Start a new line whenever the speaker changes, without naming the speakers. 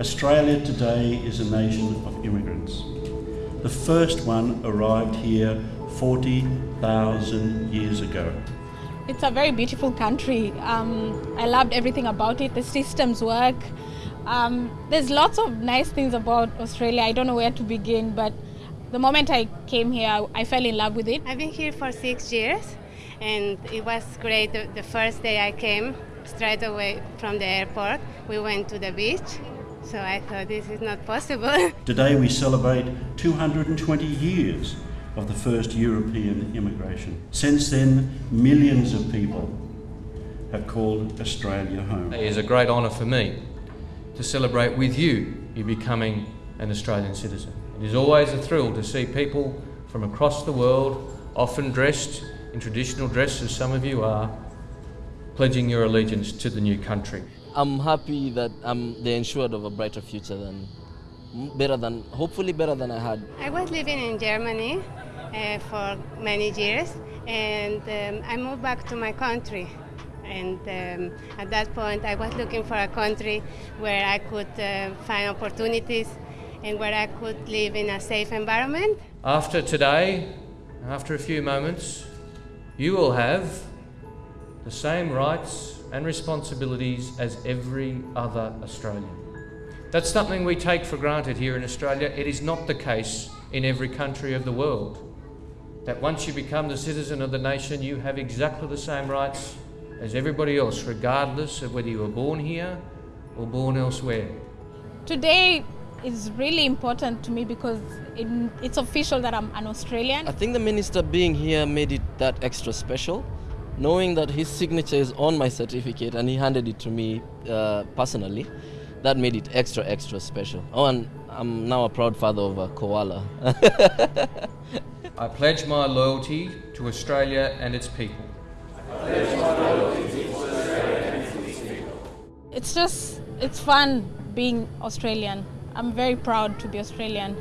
Australia today is a nation of immigrants. The first one arrived here 40,000 years ago.
It's a very beautiful country. Um, I loved everything about it. The systems work. Um, there's lots of nice things about Australia. I don't know where to begin, but the moment I came here, I fell in love with it.
I've been here for six years, and it was great. The, the first day I came, straight away from the airport, we went to the beach. So I thought this is not possible.
Today we celebrate 220 years of the first European immigration. Since then, millions of people have called Australia home.
It is a great honour for me to celebrate with you you becoming an Australian citizen. It is always a thrill to see people from across the world, often dressed in traditional dress as some of you are, pledging your allegiance to the new country.
I'm happy that I'm they're ensured of a brighter future than better than hopefully better than I had.
I was living in Germany uh, for many years, and um, I moved back to my country. And um, at that point, I was looking for a country where I could uh, find opportunities and where I could live in a safe environment.
After today, after a few moments, you will have the same rights and responsibilities as every other Australian. That's something we take for granted here in Australia. It is not the case in every country of the world. That once you become the citizen of the nation, you have exactly the same rights as everybody else, regardless of whether you were born here or born elsewhere.
Today is really important to me because it, it's official that I'm an Australian.
I think the minister being here made it that extra special, knowing that his signature is on my certificate and he handed it to me uh, personally. That made it extra, extra special. Oh, and I'm now a proud father of a koala.
I pledge my loyalty to Australia and its people.
It's just, it's fun being Australian. I'm very proud to be Australian.